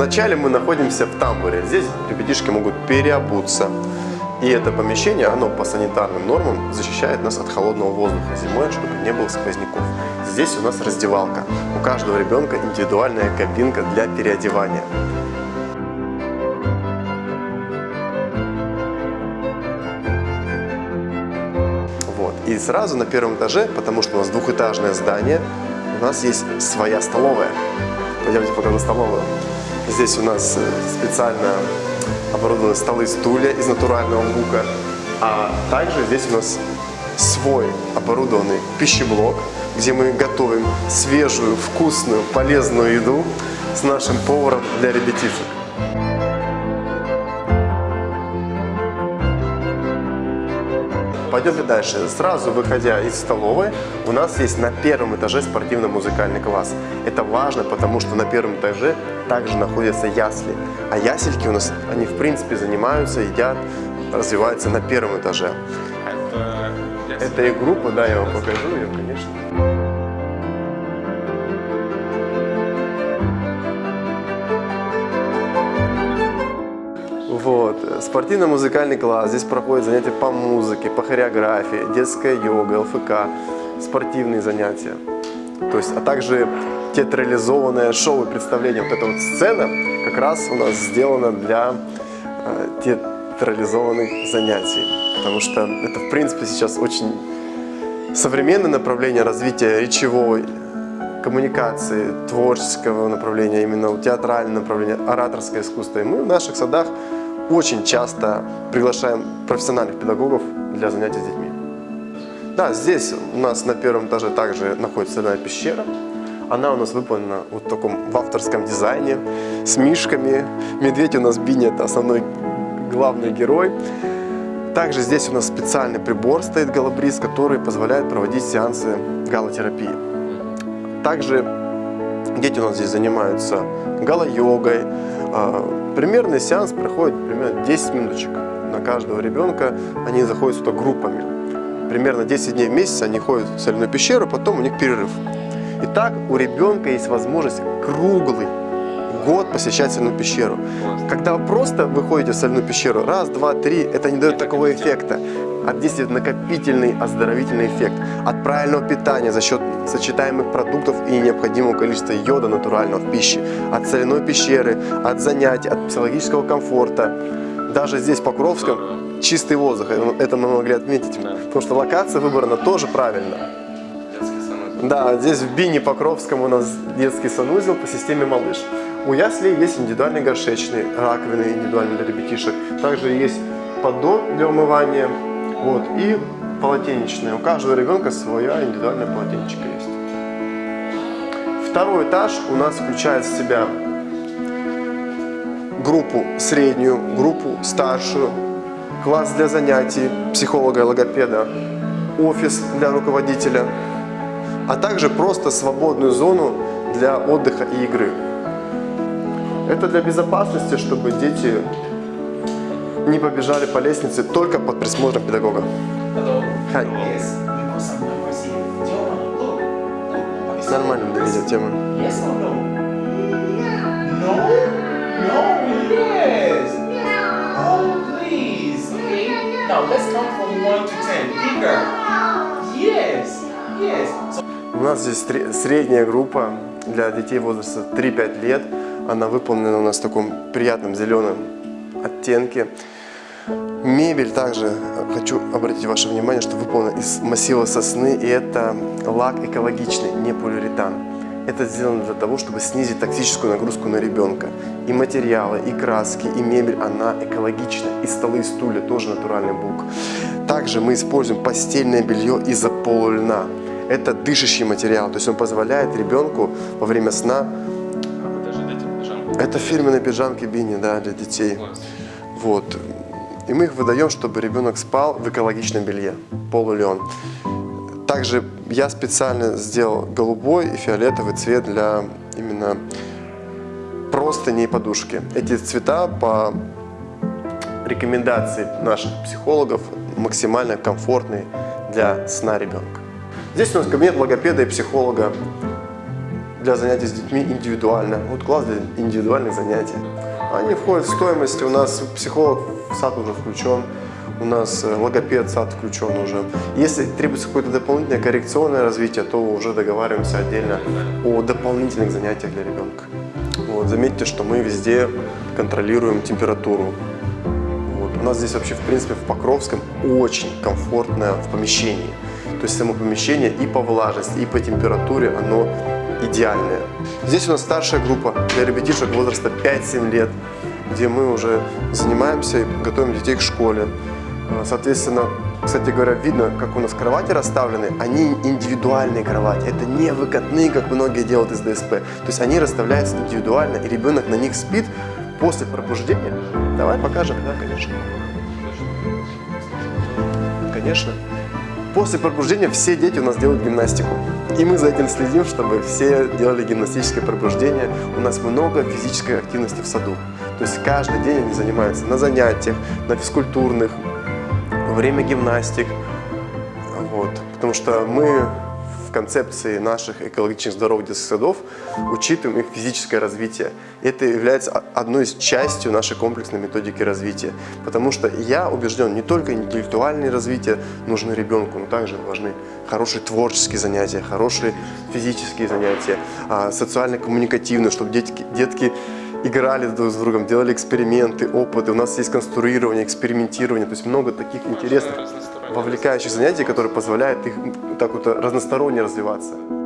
Вначале мы находимся в тамбуре. Здесь ребятишки могут переобуться. И это помещение, оно по санитарным нормам защищает нас от холодного воздуха зимой, чтобы не было сквозняков. Здесь у нас раздевалка. У каждого ребенка индивидуальная кабинка для переодевания. Вот. И сразу на первом этаже, потому что у нас двухэтажное здание, у нас есть своя столовая. Пойдемте покажу столовую. Здесь у нас э, специально оборудованы столы и стулья из натурального бука. А также здесь у нас свой оборудованный пищеблок, где мы готовим свежую, вкусную, полезную еду с нашим поваром для ребятишек. Пойдемте дальше. Сразу выходя из столовой, у нас есть на первом этаже спортивно-музыкальный класс. Это важно, потому что на первом этаже также находятся ясли. А ясельки у нас, они в принципе занимаются, едят, развиваются на первом этаже. Это, Это и группа, да, я вам покажу ее, конечно. Вот, спортивно-музыкальный класс. Здесь проходят занятия по музыке, по хореографии, детская йога, ЛФК, спортивные занятия. То есть, а также театрализованное шоу и представление. Вот эта вот сцена как раз у нас сделана для э, театрализованных занятий. Потому что это, в принципе, сейчас очень современное направление развития речевой коммуникации, творческого направления, именно театральное направление, ораторское искусство. И мы в наших садах очень часто приглашаем профессиональных педагогов для занятий с детьми. Да, здесь у нас на первом этаже также находится соляная пещера. Она у нас выполнена вот в таком в авторском дизайне, с мишками. Медведь у нас Бини, это основной главный герой. Также здесь у нас специальный прибор стоит голобриз, который позволяет проводить сеансы галотерапии. Также дети у нас здесь занимаются гало-йогой. А, Примерный сеанс проходит примерно 10 минуточек на каждого ребенка. Они заходят сюда группами. Примерно 10 дней в месяц они ходят в соляную пещеру, потом у них перерыв. Итак, у ребенка есть возможность круглый год посещать соляную пещеру. Когда вы просто выходите в соляную пещеру, раз, два, три, это не дает такого эффекта. А действует накопительный оздоровительный эффект от правильного питания за счет сочетаемых продуктов и необходимого количества йода натурального в пище, от соляной пещеры, от занятий, от психологического комфорта. Даже здесь, в Покровском, чистый воздух, это мы могли отметить, потому что локация выбрана тоже правильно. Да, здесь в Бине Покровском у нас детский санузел по системе «Малыш». У яслей есть индивидуальный горшечный, раковины индивидуальные для ребятишек. Также есть поддон для умывания вот, и полотенечная. У каждого ребенка своя индивидуальная полотенечка есть. Второй этаж у нас включает в себя группу среднюю, группу старшую, класс для занятий психолога и логопеда, офис для руководителя, а также просто свободную зону для отдыха и игры. Это для безопасности, чтобы дети не побежали по лестнице только под присмотром педагога. Is Нормально для. Yes. So У нас здесь сре- средняя группа для детей возраста 3-5 лет. Она выполнена у нас в таком приятном зеленом оттенке. Мебель также, э, хочу обратить ваше внимание, что выполнена из массива сосны, и это лак экологичный, не полиуретан. Это сделано для того, чтобы снизить токсическую нагрузку на ребенка. И материалы, и краски, и мебель, она экологична. И столы, и стулья тоже натуральный бук. Также мы используем постельное белье из-за полульна. Это дышащий материал, то есть он позволяет ребенку во время сна... А. Это фирменные пижамки Бини, да, для детей. Вот. И мы их выдаем, чтобы ребенок спал в экологичном белье, полулен. Также я специально сделал голубой и фиолетовый цвет для именно простыни и подушки. Эти цвета по рекомендации наших психологов максимально комфортные для сна ребенка. Здесь у нас кабинет логопеда и психолога. для занятий с детьми индивидуально. Вот класс для индивидуальных занятий. Они входят в стоимость. У нас психолог в сад уже включен. У нас э, логопед в сад включен уже. Если требуется какое-то дополнительное коррекционное развитие, то уже договариваемся отдельно о дополнительных занятиях для ребенка. Вот, заметьте, что мы везде контролируем температуру. Вот. У нас здесь вообще, в принципе, в Покровском очень комфортно в помещении. То есть само помещение и по влажности, и по температуре оно идеальное. Здесь у нас старшая группа для ребятишек возраста 5-7 лет, где мы уже занимаемся и готовим детей к школе. Э, Соответственно, кстати говоря, видно, как у нас кровати расставлены. Они индивидуальные кровати. Это не выкатные, как многие делают из ДСП. То есть они расставляются индивидуально, и ребенок на них спит после пробуждения. Давай покажем, да, конечно. Конечно. После пробуждения все дети у нас делают гимнастику. И мы за этим следим, чтобы все делали гимнастическое пробуждение. У нас много физической активности в саду. То есть каждый день они занимаются на занятиях, на физкультурных, во время гимнастик. Вот. Потому что мы в концепции наших экологичных здоровых детских садов учитываем их физическое развитие. Это является одной из частью нашей комплексной методики развития. Потому что я убежден, не только интеллектуальное развитие нужно ребенку, но также важны хорошие творческие занятия, хорошие физические занятия, а, социально-коммуникативные, чтобы детки, детки играли друг с другом, делали эксперименты, опыты. У нас есть конструирование, экспериментирование, то есть много таких интересных. Вовлекающих занятий, которые позволяют их так вот разносторонне развиваться.